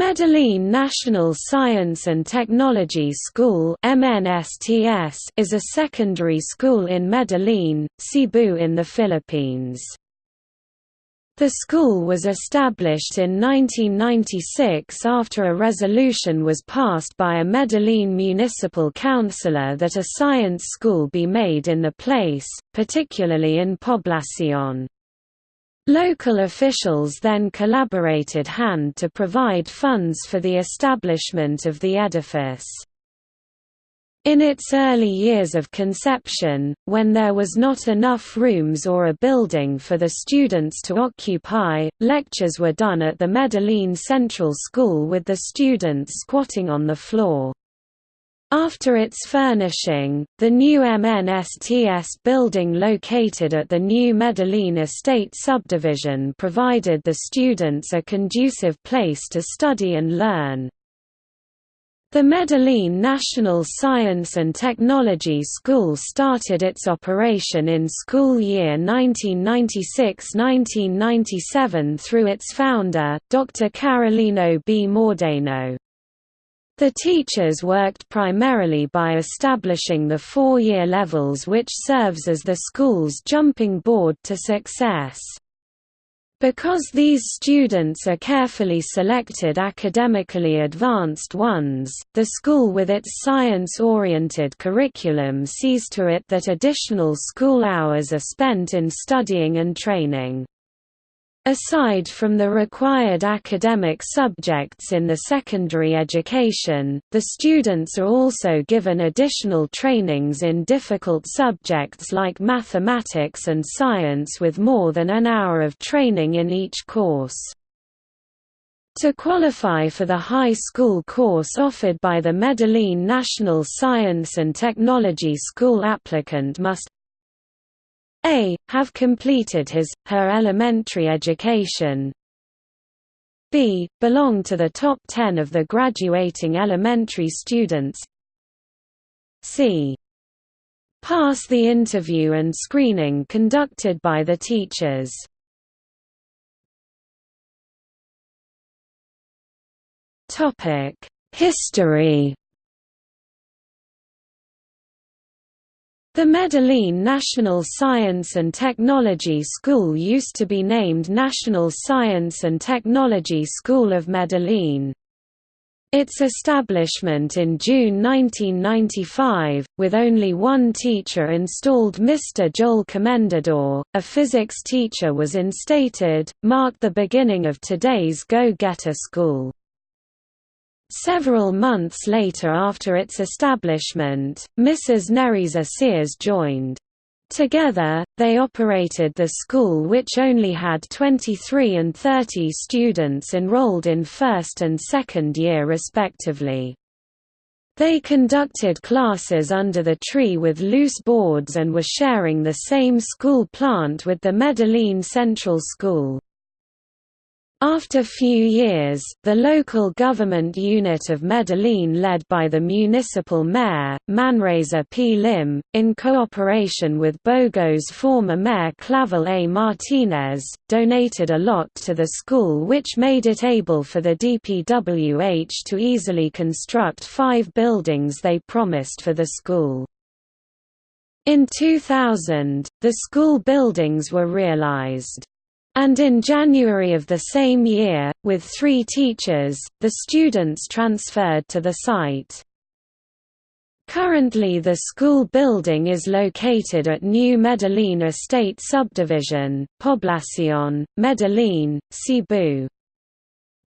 Medellin National Science and Technology School is a secondary school in Medellin, Cebu in the Philippines. The school was established in 1996 after a resolution was passed by a Medellin municipal councillor that a science school be made in the place, particularly in Poblacion. Local officials then collaborated hand to provide funds for the establishment of the edifice. In its early years of conception, when there was not enough rooms or a building for the students to occupy, lectures were done at the Medellin Central School with the students squatting on the floor. After its furnishing, the new MNSTS building located at the new Medellin Estate subdivision provided the students a conducive place to study and learn. The Medellin National Science and Technology School started its operation in school year 1996–1997 through its founder, Dr. Carolino B. Mordeno. The teachers worked primarily by establishing the four-year levels which serves as the school's jumping board to success. Because these students are carefully selected academically advanced ones, the school with its science-oriented curriculum sees to it that additional school hours are spent in studying and training. Aside from the required academic subjects in the secondary education, the students are also given additional trainings in difficult subjects like mathematics and science with more than an hour of training in each course. To qualify for the high school course offered by the Medellin National Science and Technology School applicant must a. Have completed his, her elementary education b. Belong to the top 10 of the graduating elementary students c. Pass the interview and screening conducted by the teachers History The Medellin National Science and Technology School used to be named National Science and Technology School of Medellin. Its establishment in June 1995, with only one teacher installed Mr. Joel Comendador, a physics teacher was instated, marked the beginning of today's Go-Getter School. Several months later after its establishment, Mrs. Nereza Sears joined. Together, they operated the school which only had 23 and 30 students enrolled in first and second year respectively. They conducted classes under the tree with loose boards and were sharing the same school plant with the Medellin Central School. After few years, the local government unit of Medellin led by the municipal mayor, Manresa P. Lim, in cooperation with Bogo's former mayor Clavel A. Martinez, donated a lot to the school which made it able for the DPWH to easily construct five buildings they promised for the school. In 2000, the school buildings were realized. And in January of the same year, with three teachers, the students transferred to the site. Currently the school building is located at New Medellin Estate Subdivision, Poblacion, Medellin, Cebu.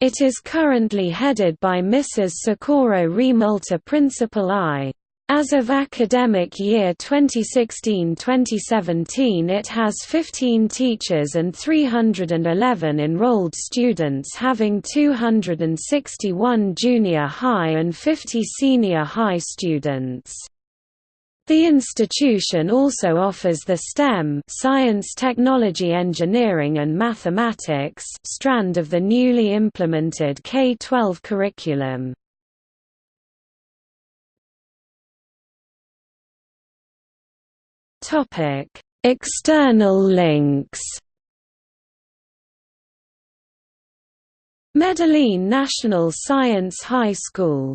It is currently headed by Mrs. Socorro Remulta Principal I. As of academic year 2016–2017 it has 15 teachers and 311 enrolled students having 261 junior high and 50 senior high students. The institution also offers the STEM science technology engineering and mathematics strand of the newly implemented K-12 curriculum. Topic: External links. Medellin National Science High School